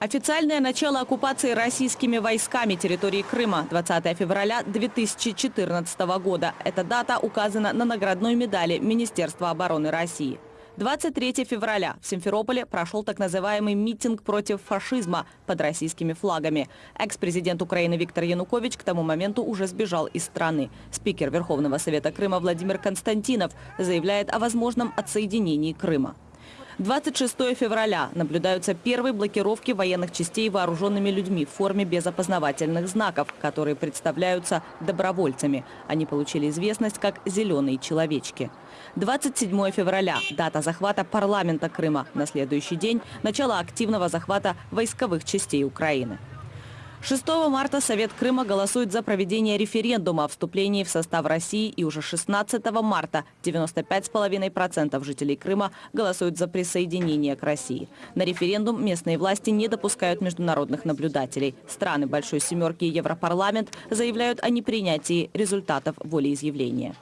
Официальное начало оккупации российскими войсками территории Крыма 20 февраля 2014 года. Эта дата указана на наградной медали Министерства обороны России. 23 февраля в Симферополе прошел так называемый митинг против фашизма под российскими флагами. Экс-президент Украины Виктор Янукович к тому моменту уже сбежал из страны. Спикер Верховного Совета Крыма Владимир Константинов заявляет о возможном отсоединении Крыма. 26 февраля наблюдаются первые блокировки военных частей вооруженными людьми в форме без опознавательных знаков, которые представляются добровольцами. Они получили известность как «зеленые человечки». 27 февраля – дата захвата парламента Крыма. На следующий день – начало активного захвата войсковых частей Украины. 6 марта Совет Крыма голосует за проведение референдума о вступлении в состав России. И уже 16 марта 95,5% жителей Крыма голосуют за присоединение к России. На референдум местные власти не допускают международных наблюдателей. Страны Большой Семерки и Европарламент заявляют о непринятии результатов волеизъявления.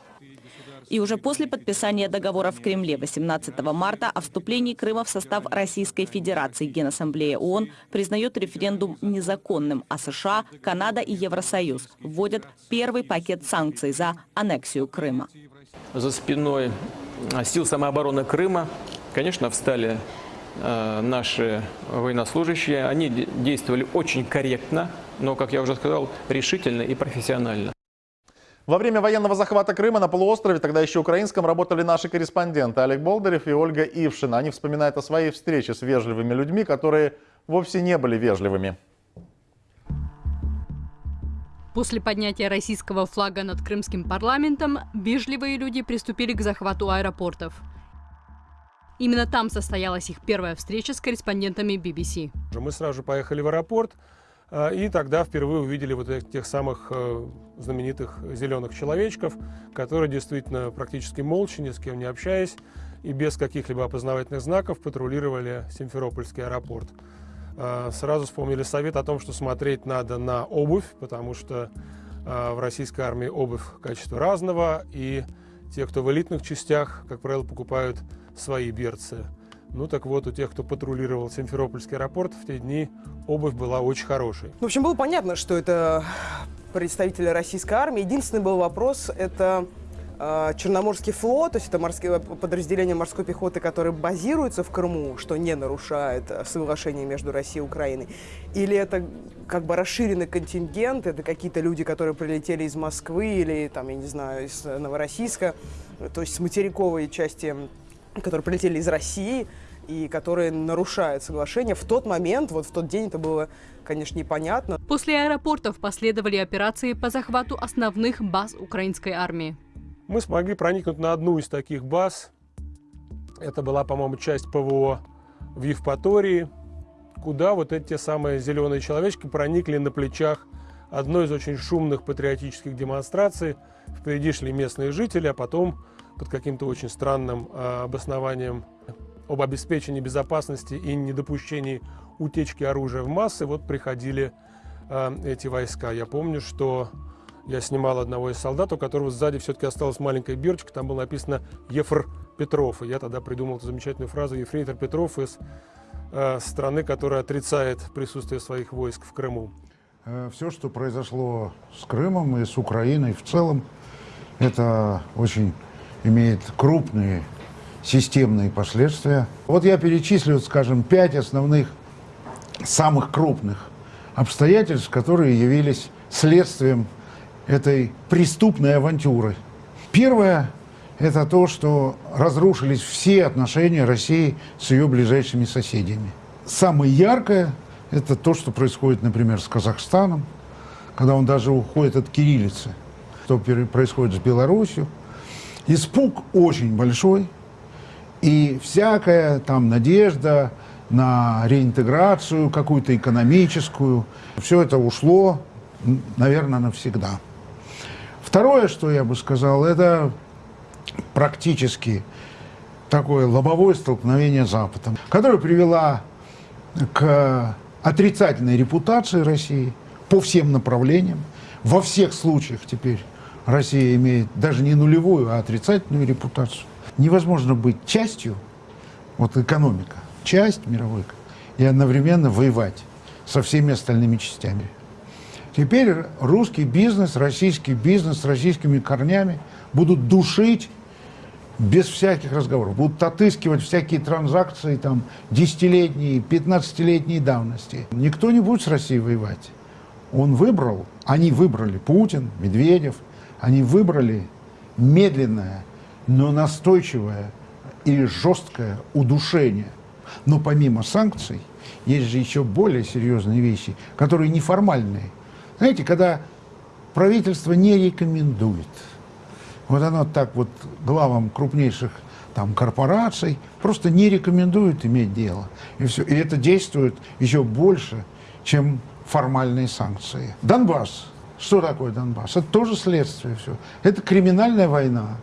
И уже после подписания договора в Кремле 18 марта о вступлении Крыма в состав Российской Федерации Генассамблея ООН признает референдум незаконным, а США, Канада и Евросоюз вводят первый пакет санкций за аннексию Крыма. За спиной а, сил самообороны Крыма, конечно, встали э, наши военнослужащие. Они действовали очень корректно, но, как я уже сказал, решительно и профессионально. Во время военного захвата Крыма на полуострове, тогда еще украинском, работали наши корреспонденты Олег Болдырев и Ольга Ившина. Они вспоминают о своей встрече с вежливыми людьми, которые вовсе не были вежливыми. После поднятия российского флага над крымским парламентом вежливые люди приступили к захвату аэропортов. Именно там состоялась их первая встреча с корреспондентами BBC. Мы сразу же поехали в аэропорт, и тогда впервые увидели вот этих самых э, знаменитых зеленых человечков, которые действительно практически молча, ни с кем не общаясь и без каких-либо опознавательных знаков патрулировали Симферопольский аэропорт. А, сразу вспомнили совет о том, что смотреть надо на обувь, потому что а, в российской армии обувь качества разного, и те, кто в элитных частях, как правило, покупают свои берцы. Ну так вот, у тех, кто патрулировал Симферопольский аэропорт, в те дни обувь была очень хорошей. В общем, было понятно, что это представители российской армии. Единственный был вопрос – это э, Черноморский флот, то есть это морские, подразделения морской пехоты, которые базируются в Крыму, что не нарушает э, соглашение между Россией и Украиной, или это как бы расширенный контингент, это какие-то люди, которые прилетели из Москвы или, там, я не знаю, из Новороссийска, то есть с материковой части, которые прилетели из России – и которые нарушают соглашение. В тот момент, вот в тот день это было, конечно, непонятно. После аэропортов последовали операции по захвату основных баз украинской армии. Мы смогли проникнуть на одну из таких баз. Это была, по-моему, часть ПВО в Евпатории, куда вот эти самые зеленые человечки проникли на плечах одной из очень шумных патриотических демонстраций. Впереди шли местные жители, а потом под каким-то очень странным э, обоснованием об обеспечении безопасности и недопущении утечки оружия в массы, вот приходили э, эти войска. Я помню, что я снимал одного из солдат, у которого сзади все-таки осталась маленькая бирочка, там было написано «Ефр Петров». И я тогда придумал эту замечательную фразу «Ефрейтор Петров» из э, страны, которая отрицает присутствие своих войск в Крыму. Э, Все, что произошло с Крымом и с Украиной в целом, это очень имеет крупные системные последствия. Вот я перечислю, скажем, пять основных, самых крупных обстоятельств, которые явились следствием этой преступной авантюры. Первое – это то, что разрушились все отношения России с ее ближайшими соседями. Самое яркое – это то, что происходит, например, с Казахстаном, когда он даже уходит от кириллицы, что происходит с Беларусью. Испуг очень большой, и всякая там надежда на реинтеграцию какую-то экономическую, все это ушло, наверное, навсегда. Второе, что я бы сказал, это практически такое лобовое столкновение с Западом, которое привело к отрицательной репутации России по всем направлениям. Во всех случаях теперь Россия имеет даже не нулевую, а отрицательную репутацию невозможно быть частью, вот экономика, часть мировой, и одновременно воевать со всеми остальными частями. Теперь русский бизнес, российский бизнес с российскими корнями будут душить без всяких разговоров. Будут отыскивать всякие транзакции там десятилетние, пятнадцатилетней давности. Никто не будет с Россией воевать. Он выбрал, они выбрали, Путин, Медведев, они выбрали медленное, но настойчивое и жесткое удушение. Но помимо санкций, есть же еще более серьезные вещи, которые неформальные. Знаете, когда правительство не рекомендует, вот оно так вот главам крупнейших там корпораций просто не рекомендует иметь дело. И, все. и это действует еще больше, чем формальные санкции. Донбасс. Что такое Донбасс? Это тоже следствие все. Это криминальная война.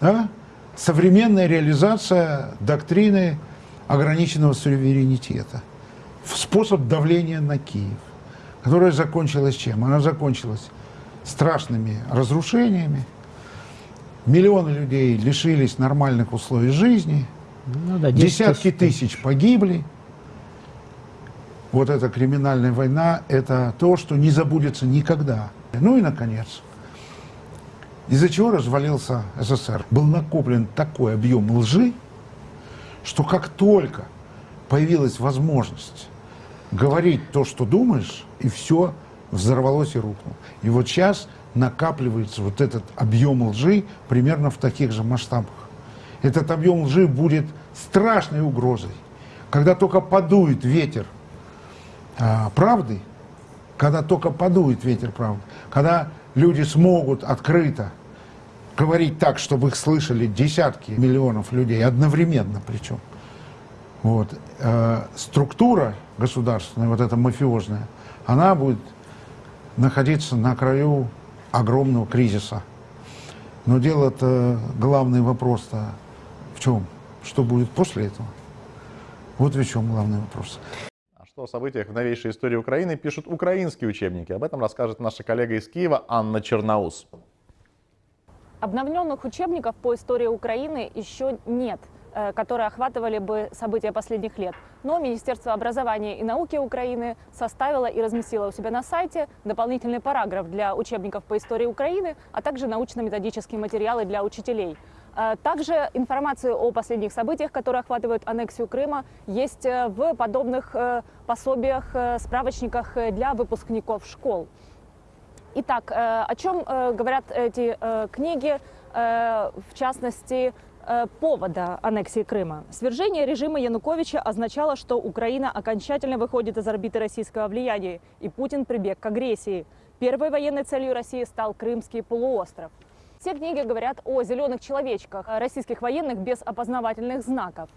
Да? Современная реализация доктрины ограниченного суверенитета. Способ давления на Киев которая закончилась чем? Она закончилась страшными разрушениями. Миллионы людей лишились нормальных условий жизни. Ну, да, десятки тысяч, тысяч погибли. Вот эта криминальная война – это то, что не забудется никогда. Ну и, наконец, из-за чего развалился СССР? Был накоплен такой объем лжи, что как только появилась возможность говорить то, что думаешь, и все взорвалось и рухнуло. И вот сейчас накапливается вот этот объем лжи примерно в таких же масштабах. Этот объем лжи будет страшной угрозой. Когда только подует ветер правды, когда только подует ветер правды, когда люди смогут открыто говорить так, чтобы их слышали десятки миллионов людей, одновременно причем, вот, э, структура государственная, вот эта мафиозная, она будет находиться на краю огромного кризиса. Но дело-то, главный вопрос-то в чем? Что будет после этого? Вот в чем главный вопрос. Что о событиях в новейшей истории Украины пишут украинские учебники? Об этом расскажет наша коллега из Киева Анна Черноус. Обновленных учебников по истории Украины еще нет – Э, которые охватывали бы события последних лет. Но Министерство образования и науки Украины составило и разместило у себя на сайте дополнительный параграф для учебников по истории Украины, а также научно-методические материалы для учителей. Э, также информация о последних событиях, которые охватывают аннексию Крыма, есть э, в подобных пособиях, справочниках для выпускников школ. Итак, о чем говорят эти книги? В частности, Э, повода аннексии Крыма. Свержение режима Януковича означало, что Украина окончательно выходит из орбиты российского влияния, и Путин прибег к агрессии. Первой военной целью России стал Крымский полуостров. Все книги говорят о зеленых человечках, российских военных без опознавательных знаков.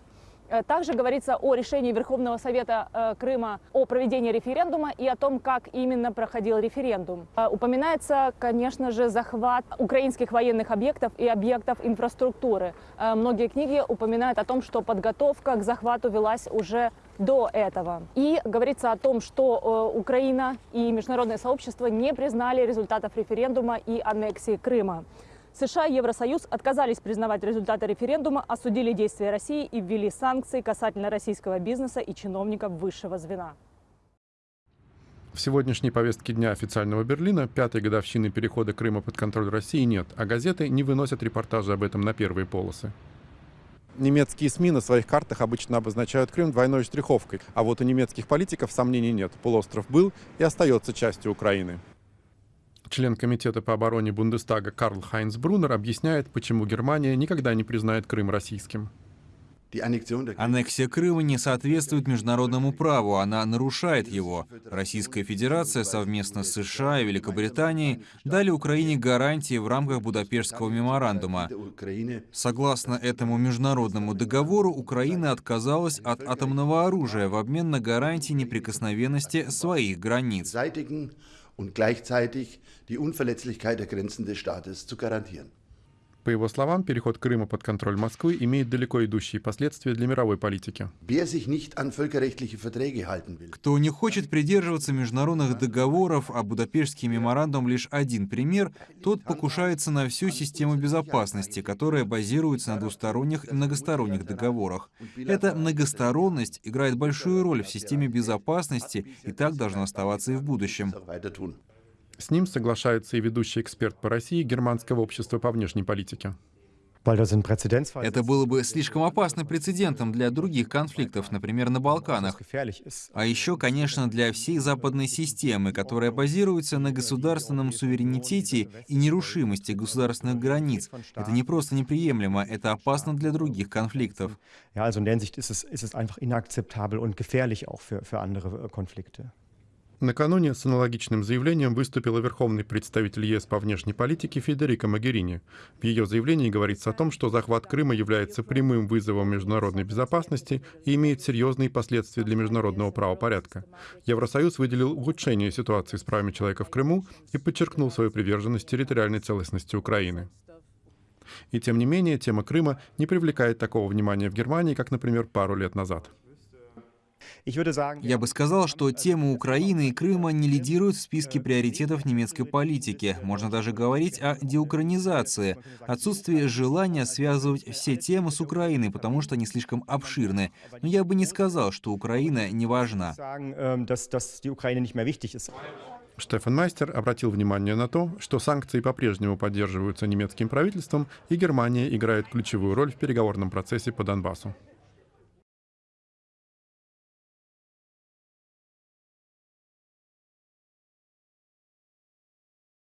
Э, также говорится о решении Верховного Совета э, Крыма о проведении референдума и о том, как именно проходил референдум. Э, упоминается, конечно же, захват украинских военных объектов и объектов инфраструктуры. Многие книги упоминают о том, что подготовка к захвату велась уже до этого. И говорится о том, что Украина и международное сообщество не признали результатов референдума и аннексии Крыма. США и Евросоюз отказались признавать результаты референдума, осудили действия России и ввели санкции касательно российского бизнеса и чиновников высшего звена. В сегодняшней повестке дня официального Берлина пятой годовщины перехода Крыма под контроль России нет, а газеты не выносят репортажи об этом на первые полосы. Немецкие СМИ на своих картах обычно обозначают Крым двойной штриховкой, а вот у немецких политиков сомнений нет. Полуостров был и остается частью Украины. Член Комитета по обороне Бундестага Карл Хайнц Брунер объясняет, почему Германия никогда не признает Крым российским. Аннексия Крыма не соответствует международному праву, она нарушает его. Российская Федерация совместно с США и Великобританией дали Украине гарантии в рамках Будапештского меморандума. Согласно этому международному договору, Украина отказалась от атомного оружия в обмен на гарантии неприкосновенности своих границ und gleichzeitig die Unverletzlichkeit der Grenzen des Staates zu garantieren. По его словам, переход Крыма под контроль Москвы имеет далеко идущие последствия для мировой политики. Кто не хочет придерживаться международных договоров, а Будапештский меморандум лишь один пример, тот покушается на всю систему безопасности, которая базируется на двусторонних и многосторонних договорах. Эта многосторонность играет большую роль в системе безопасности и так должно оставаться и в будущем. С ним соглашается и ведущий эксперт по России Германского общества по внешней политике. Это было бы слишком опасным прецедентом для других конфликтов, например, на Балканах. А еще, конечно, для всей западной системы, которая базируется на государственном суверенитете и нерушимости государственных границ. Это не просто неприемлемо, это опасно для других конфликтов. Накануне с аналогичным заявлением выступила верховный представитель ЕС по внешней политике Федерика Магерини. В ее заявлении говорится о том, что захват Крыма является прямым вызовом международной безопасности и имеет серьезные последствия для международного правопорядка. Евросоюз выделил улучшение ситуации с правами человека в Крыму и подчеркнул свою приверженность территориальной целостности Украины. И тем не менее, тема Крыма не привлекает такого внимания в Германии, как, например, пару лет назад. Я бы сказал, что тема Украины и Крыма не лидируют в списке приоритетов немецкой политики. Можно даже говорить о деукраинизации, отсутствии желания связывать все темы с Украиной, потому что они слишком обширны. Но я бы не сказал, что Украина не важна. Штефан Майстер обратил внимание на то, что санкции по-прежнему поддерживаются немецким правительством, и Германия играет ключевую роль в переговорном процессе по Донбассу.